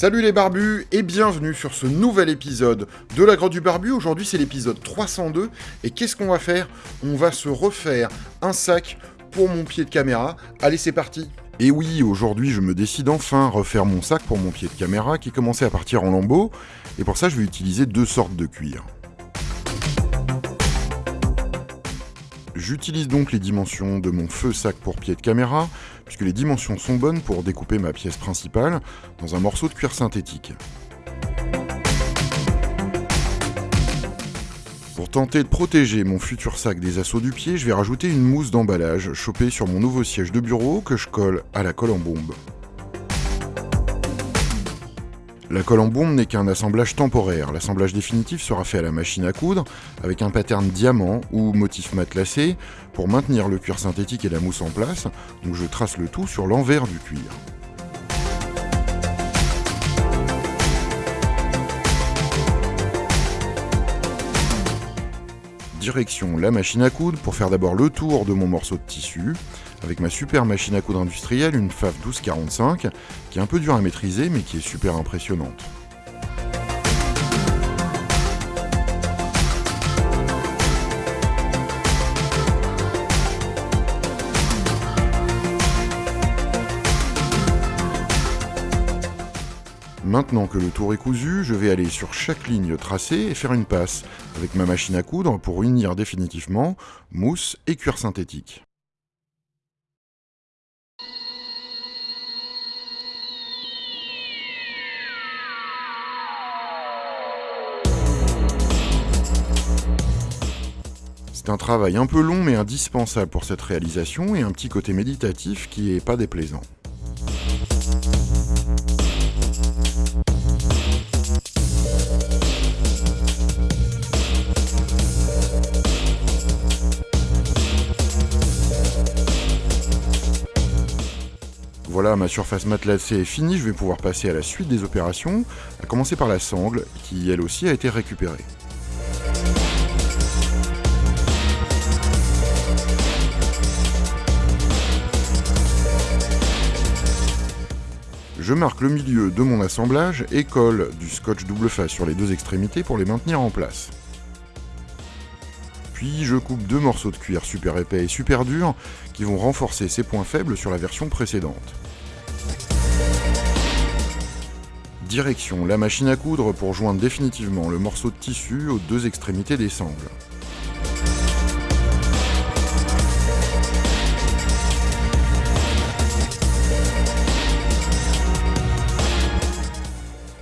Salut les barbus et bienvenue sur ce nouvel épisode de la grotte du barbu. Aujourd'hui c'est l'épisode 302 et qu'est-ce qu'on va faire? On va se refaire un sac pour mon pied de caméra. Allez c'est parti et oui, aujourd'hui je me décide enfin à refaire mon sac pour mon pied de caméra qui commençait à partir en lambeaux et pour ça je vais utiliser deux sortes de cuir. J'utilise donc les dimensions de mon feu sac pour pied de caméra, puisque les dimensions sont bonnes pour découper ma pièce principale dans un morceau de cuir synthétique. Pour tenter de protéger mon futur sac des assauts du pied, je vais rajouter une mousse d'emballage chopée sur mon nouveau siège de bureau que je colle à la colle en bombe. La colle en bombe n'est qu'un assemblage temporaire. L'assemblage définitif sera fait à la machine à coudre avec un pattern diamant ou motif matelassé pour maintenir le cuir synthétique et la mousse en place. Donc je trace le tout sur l'envers du cuir. Direction la machine à coudre pour faire d'abord le tour de mon morceau de tissu avec ma super machine à coudre industrielle, une FAF 1245, qui est un peu dure à maîtriser mais qui est super impressionnante. Maintenant que le tour est cousu, je vais aller sur chaque ligne tracée et faire une passe avec ma machine à coudre pour unir définitivement mousse et cuir synthétique. C'est un travail un peu long mais indispensable pour cette réalisation et un petit côté méditatif qui est pas déplaisant. Voilà, ma surface matelassée est finie, je vais pouvoir passer à la suite des opérations, à commencer par la sangle, qui elle aussi a été récupérée. Je marque le milieu de mon assemblage et colle du scotch double face sur les deux extrémités pour les maintenir en place. Puis je coupe deux morceaux de cuir super épais et super durs qui vont renforcer ces points faibles sur la version précédente. Direction la machine à coudre pour joindre définitivement le morceau de tissu aux deux extrémités des sangles.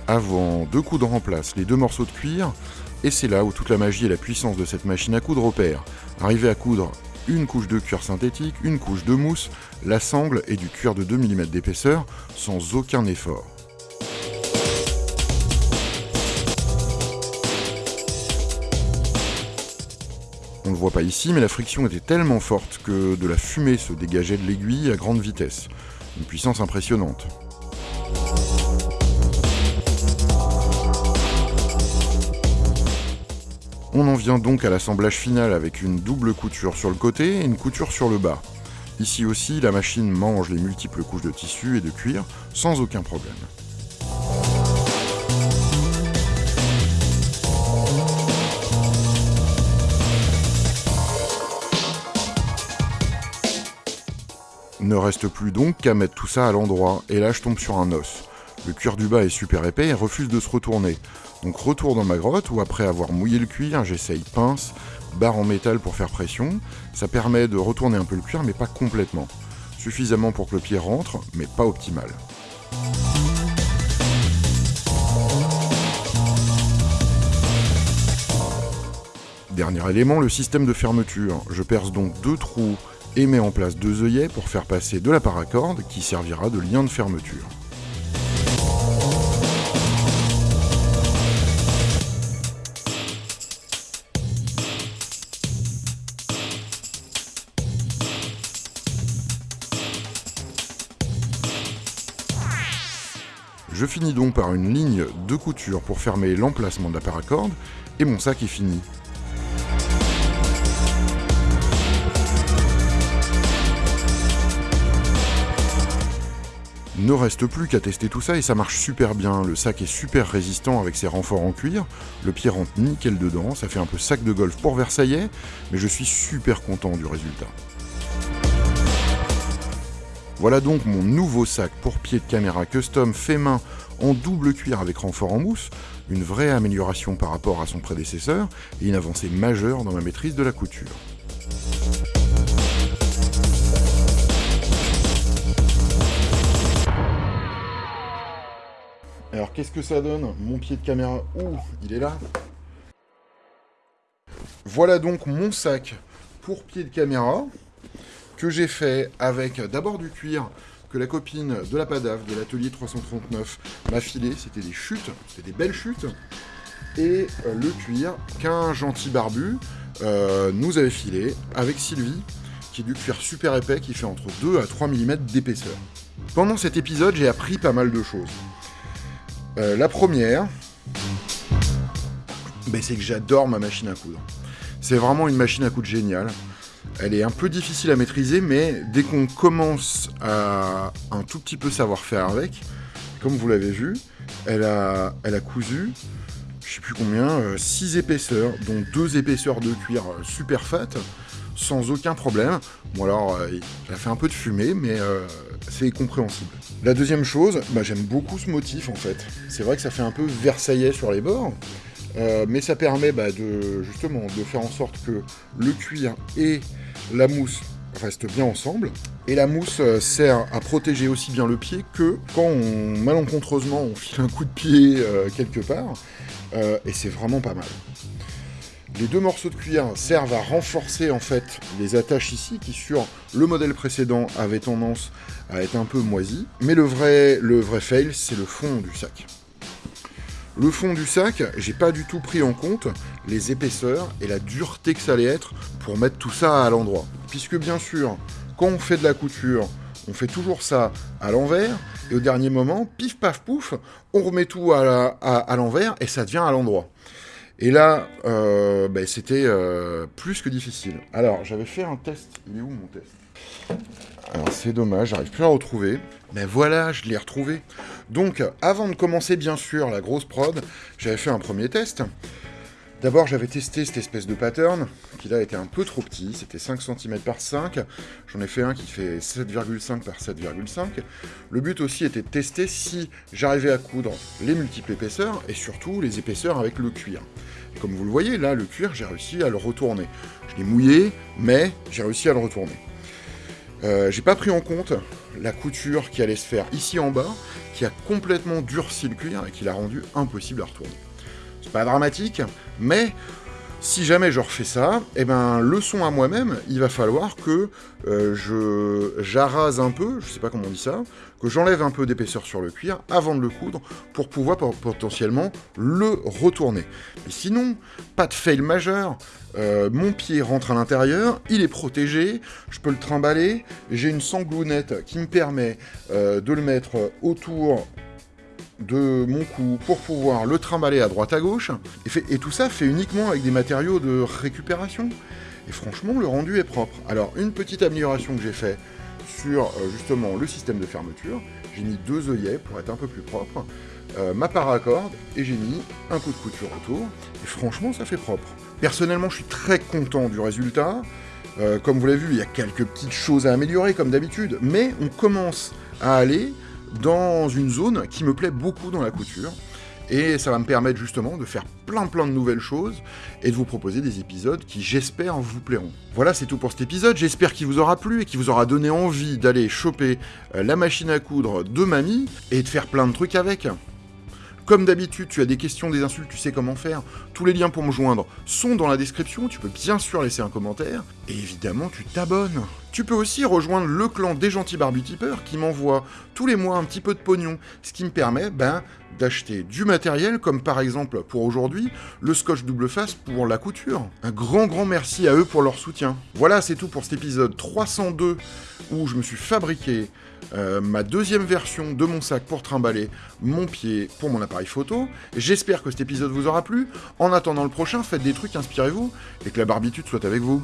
Avant de coudre en place les deux morceaux de cuir, et c'est là où toute la magie et la puissance de cette machine à coudre opèrent. Arriver à coudre une couche de cuir synthétique, une couche de mousse, la sangle et du cuir de 2 mm d'épaisseur sans aucun effort. On ne le voit pas ici, mais la friction était tellement forte que de la fumée se dégageait de l'aiguille à grande vitesse. Une puissance impressionnante. On en vient donc à l'assemblage final avec une double couture sur le côté et une couture sur le bas. Ici aussi, la machine mange les multiples couches de tissu et de cuir sans aucun problème. Ne reste plus donc qu'à mettre tout ça à l'endroit, et là je tombe sur un os. Le cuir du bas est super épais et refuse de se retourner. Donc retour dans ma grotte où après avoir mouillé le cuir, j'essaye pince, barre en métal pour faire pression. Ça permet de retourner un peu le cuir mais pas complètement. Suffisamment pour que le pied rentre, mais pas optimal. Dernier élément, le système de fermeture. Je perce donc deux trous et mets en place deux œillets pour faire passer de la paracorde qui servira de lien de fermeture. Je finis donc par une ligne de couture pour fermer l'emplacement de la paracorde, et mon sac est fini. Ne reste plus qu'à tester tout ça et ça marche super bien. Le sac est super résistant avec ses renforts en cuir. Le pied rentre nickel dedans. Ça fait un peu sac de golf pour Versaillais, mais je suis super content du résultat. Voilà donc mon nouveau sac pour pied de caméra custom fait main en double cuir avec renfort en mousse, une vraie amélioration par rapport à son prédécesseur et une avancée majeure dans ma maîtrise de la couture. Alors qu'est-ce que ça donne Mon pied de caméra, ouh, il est là. Voilà donc mon sac pour pied de caméra que j'ai fait avec d'abord du cuir que la copine de la Padave, de l'atelier 339, m'a filé. C'était des chutes, c'était des belles chutes. Et euh, le cuir qu'un gentil barbu euh, nous avait filé avec Sylvie, qui est du cuir super épais qui fait entre 2 à 3 mm d'épaisseur. Pendant cet épisode, j'ai appris pas mal de choses. Euh, la première, ben, c'est que j'adore ma machine à coudre. C'est vraiment une machine à coudre géniale. Elle est un peu difficile à maîtriser, mais dès qu'on commence à un tout petit peu savoir faire avec, comme vous l'avez vu, elle a, cousu, je sais plus combien, 6 euh, épaisseurs, dont 2 épaisseurs de cuir euh, super fat, sans aucun problème. Bon alors, euh, elle a fait un peu de fumée, mais c'est compréhensible. La deuxième chose, bah, j'aime beaucoup ce motif en fait. C'est vrai que ça fait un peu versaillais sur les bords, mais ça permet bah, de, justement de faire en sorte que le cuir et la mousse reste bien ensemble. Et la mousse euh, sert à protéger aussi bien le pied que quand on, malencontreusement on file un coup de pied euh, quelque part. Euh, et c'est vraiment pas mal. Les deux morceaux de cuir servent à renforcer en fait les attaches ici qui sur le modèle précédent avaient tendance à être un peu moisies. Mais le vrai, le vrai fail, c'est le fond du sac. Le fond du sac, j'ai pas du tout pris en compte les épaisseurs et la dureté que ça allait être pour mettre tout ça à l'endroit. Puisque bien sûr, quand on fait de la couture, on fait toujours ça à l'envers, et au dernier moment, pif paf pouf, on remet tout à, l'envers et ça devient à l'endroit. Et là, euh, ben, c'était euh, plus que difficile. Alors, j'avais fait un test. Il est où mon test? Alors, c'est dommage, j'arrive plus à retrouver. Mais voilà, je l'ai retrouvé. Donc, avant de commencer, bien sûr, la grosse prod, j'avais fait un premier test. D'abord, j'avais testé cette espèce de pattern, qui là était un peu trop petit, c'était 5 cm par 5. J'en ai fait un qui fait 7,5 par 7,5. Le but aussi était de tester si j'arrivais à coudre les multiples épaisseurs, et surtout les épaisseurs avec le cuir. Comme vous le voyez, là, le cuir, j'ai réussi à le retourner. Je l'ai mouillé, mais j'ai réussi à le retourner. Euh, j'ai pas pris en compte la couture qui allait se faire ici en bas, qui a complètement durci le cuir et qui l'a rendu impossible à retourner. C'est pas dramatique, mais si jamais je refais ça, eh ben, leçon à moi-même, il va falloir que euh, je j'arrase un peu, je sais pas comment on dit ça, que j'enlève un peu d'épaisseur sur le cuir avant de le coudre pour pouvoir potentiellement le retourner. Sinon, pas de fail majeur, euh, mon pied rentre à l'intérieur, il est protégé, je peux le trimballer, j'ai une sanglounette qui me permet euh, de le mettre autour de mon cou pour pouvoir le trimballer à droite à gauche. Et, tout ça fait uniquement avec des matériaux de récupération. Et franchement, le rendu est propre. Alors, une petite amélioration que j'ai fait sur euh, justement le système de fermeture, j'ai mis deux œillets pour être un peu plus propre, euh, ma paracorde, et j'ai mis un coup de couture autour. Et franchement, ça fait propre. Personnellement, je suis très content du résultat. Euh, comme vous l'avez vu, il y a quelques petites choses à améliorer comme d'habitude, mais on commence à aller dans une zone qui me plaît beaucoup dans la couture. Et ça va me permettre justement de faire plein plein de nouvelles choses et de vous proposer des épisodes qui j'espère vous plairont. Voilà, c'est tout pour cet épisode. J'espère qu'il vous aura plu et qu'il vous aura donné envie d'aller choper euh, la machine à coudre de mamie et de faire plein de trucs avec. Comme d'habitude, tu as des questions, des insultes, tu sais comment faire. Tous les liens pour me joindre sont dans la description, tu peux bien sûr laisser un commentaire. Et évidemment, tu t'abonnes. Tu peux aussi rejoindre le clan des gentils barbutipeurs qui m'envoie tous les mois un petit peu de pognon, ce qui me permet ben, d'acheter du matériel, comme par exemple pour aujourd'hui, le scotch double face pour la couture. Un grand grand merci à eux pour leur soutien. Voilà, c'est tout pour cet épisode 302 où je me suis fabriqué euh, ma deuxième version de mon sac pour trimballer mon pied pour mon appareil photo. J'espère que cet épisode vous aura plu. En attendant le prochain, faites des trucs, inspirez-vous, et que la barbitude soit avec vous.